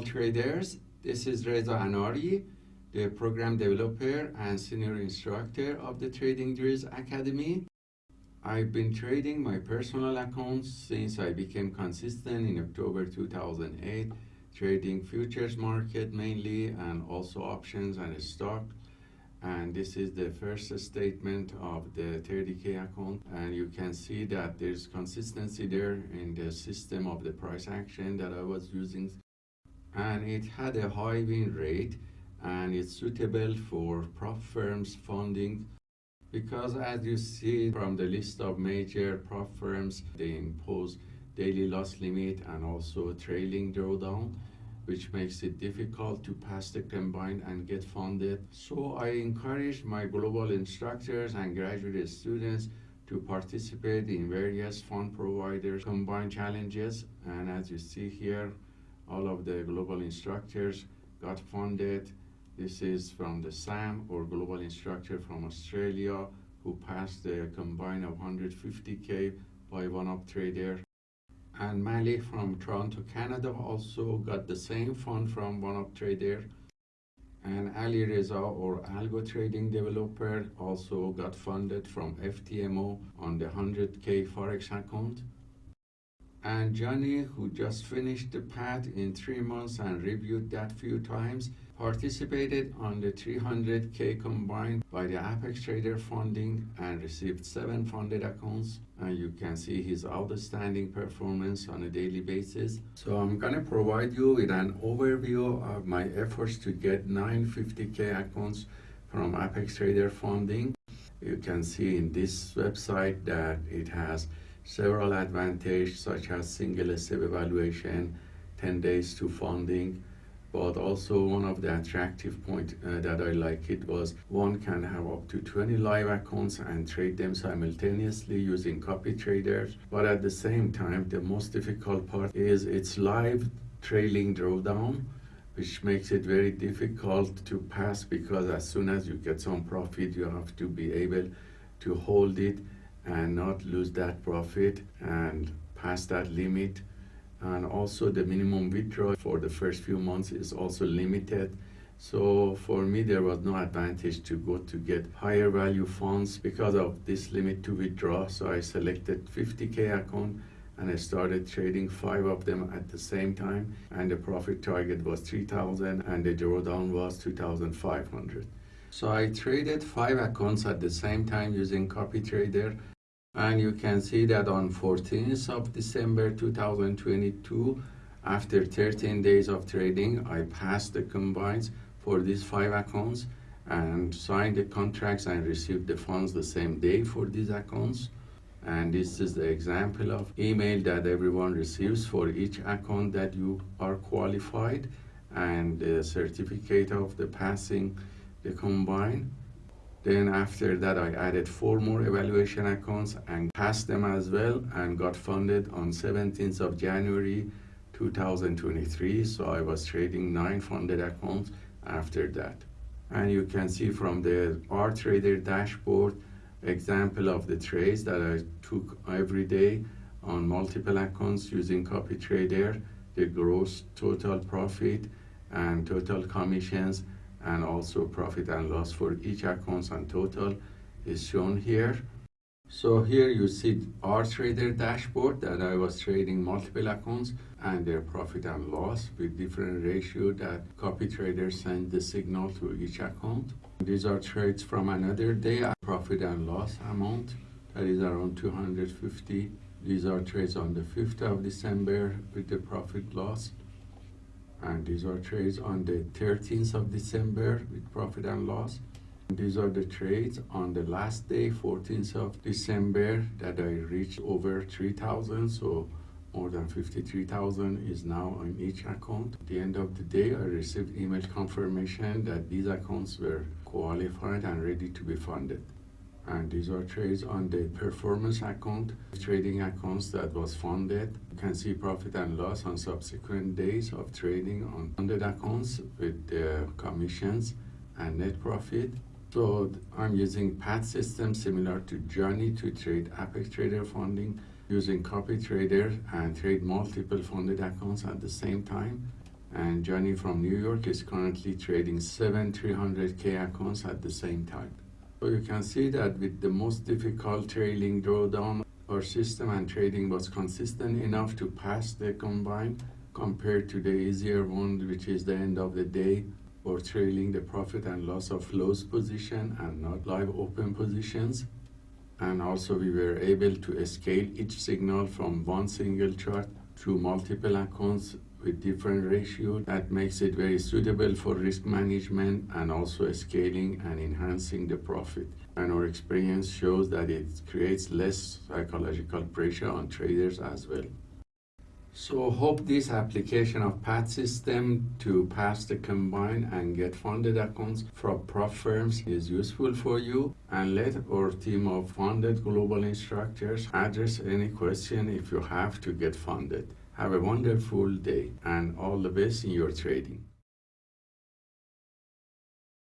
all traders. This is Reza Anari, the program developer and senior instructor of the Trading Drills Academy. I've been trading my personal accounts since I became consistent in October 2008, trading futures market mainly and also options and stock. And this is the first statement of the 30K account. And you can see that there's consistency there in the system of the price action that I was using. And it had a high win rate and it's suitable for prop firms funding because as you see from the list of major prop firms, they impose daily loss limit and also trailing drawdown, which makes it difficult to pass the combine and get funded. So I encourage my global instructors and graduate students to participate in various fund providers combine challenges. And as you see here, all of the global instructors got funded this is from the SAM or Global Instructor from Australia who passed the combine of 150k by OneUp Trader. And Mali from Toronto, Canada also got the same fund from OneUp Trader. And Ali Reza or Algo Trading Developer also got funded from FTMO on the 100k Forex account. And Johnny, who just finished the path in three months and reviewed that few times, participated on the 300K combined by the Apex Trader funding and received seven funded accounts. And you can see his outstanding performance on a daily basis. So I'm gonna provide you with an overview of my efforts to get 950K accounts from Apex Trader funding. You can see in this website that it has several advantages such as single step evaluation, 10 days to funding, but also one of the attractive point uh, that I like it was one can have up to 20 live accounts and trade them simultaneously using copy traders. But at the same time the most difficult part is it's live trailing drawdown which makes it very difficult to pass because as soon as you get some profit you have to be able to hold it and not lose that profit and pass that limit. And also the minimum withdrawal for the first few months is also limited. So for me there was no advantage to go to get higher value funds because of this limit to withdraw. So i selected 50k account and i started trading five of them at the same time. And the profit target was 3000 and the drawdown was 2500 so i traded five accounts at the same time using CopyTrader and you can see that on 14th of December 2022 after 13 days of trading I passed the combines for these five accounts and signed the contracts and received the funds the same day for these accounts. And this is the example of email that everyone receives for each account that you are qualified and the certificate of the passing the combine then after that, I added four more evaluation accounts and passed them as well and got funded on 17th of January 2023. So I was trading nine funded accounts after that. And you can see from the R Trader dashboard example of the trades that I took every day on multiple accounts using copy trader, the gross total profit and total commissions and also profit and loss for each account and total is shown here. So here you see R Trader dashboard that I was trading multiple accounts and their profit and loss with different ratio that copy traders send the signal to each account. These are trades from another day, profit and loss amount that is around 250. These are trades on the 5th of December with the profit loss and these are trades on the 13th of December with profit and loss. And these are the trades on the last day, 14th of December, that I reached over 3,000. So more than 53,000 is now on each account. At the end of the day, I received email confirmation that these accounts were qualified and ready to be funded and these are trades on the performance account, trading accounts that was funded. You can see profit and loss on subsequent days of trading on funded accounts with the commissions and net profit. So I'm using PAT system similar to Johnny to trade Apex Trader funding using copy trader and trade multiple funded accounts at the same time. And Johnny from New York is currently trading seven 300K accounts at the same time. You can see that with the most difficult trailing drawdown, our system and trading was consistent enough to pass the combine compared to the easier one, which is the end of the day or trailing the profit and loss of loss position and not live open positions. And also we were able to scale each signal from one single chart to multiple accounts with different ratio that makes it very suitable for risk management and also scaling and enhancing the profit. And our experience shows that it creates less psychological pressure on traders as well. So hope this application of PAT system to pass the combine and get funded accounts from prop firms is useful for you and let our team of funded global instructors address any question if you have to get funded. Have a wonderful day and all the best in your trading.